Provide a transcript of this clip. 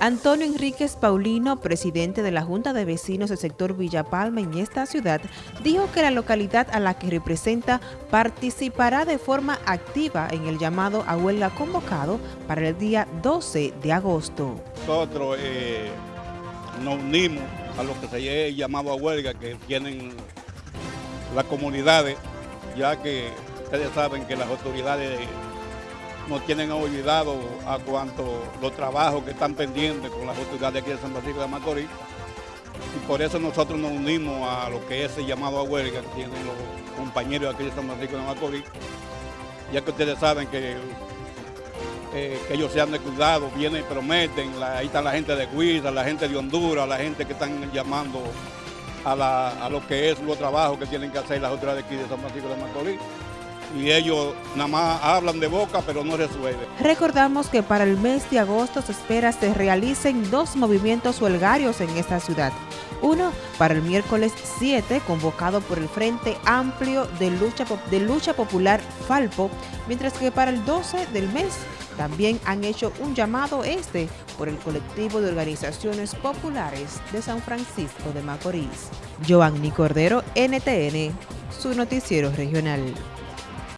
Antonio Enríquez Paulino, presidente de la Junta de Vecinos del sector Villa Palma en esta ciudad, dijo que la localidad a la que representa participará de forma activa en el llamado a huelga convocado para el día 12 de agosto. Nosotros eh, nos unimos a lo que se llamado a huelga que tienen las comunidades, ya que ustedes saben que las autoridades no tienen olvidado a cuanto los trabajos que están pendientes con las autoridades aquí de San Francisco de Macorís. Y por eso nosotros nos unimos a lo que es el llamado a huelga que tienen los compañeros aquí de San Francisco de Macorís, ya que ustedes saben que, eh, que ellos se han descuidado, vienen y prometen, ahí está la gente de Guisa, la gente de Honduras, la gente que están llamando a, a lo que es los trabajos que tienen que hacer las autoridades aquí de San Francisco de Macorís y ellos nada más hablan de boca pero no resuelven. Recordamos que para el mes de agosto se espera se realicen dos movimientos huelgarios en esta ciudad. Uno para el miércoles 7, convocado por el Frente Amplio de Lucha, de Lucha Popular Falpo, mientras que para el 12 del mes también han hecho un llamado este por el colectivo de organizaciones populares de San Francisco de Macorís. Giovanni Cordero, NTN, su noticiero regional.